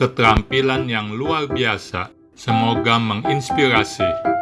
keterampilan yang luar biasa. Semoga menginspirasi.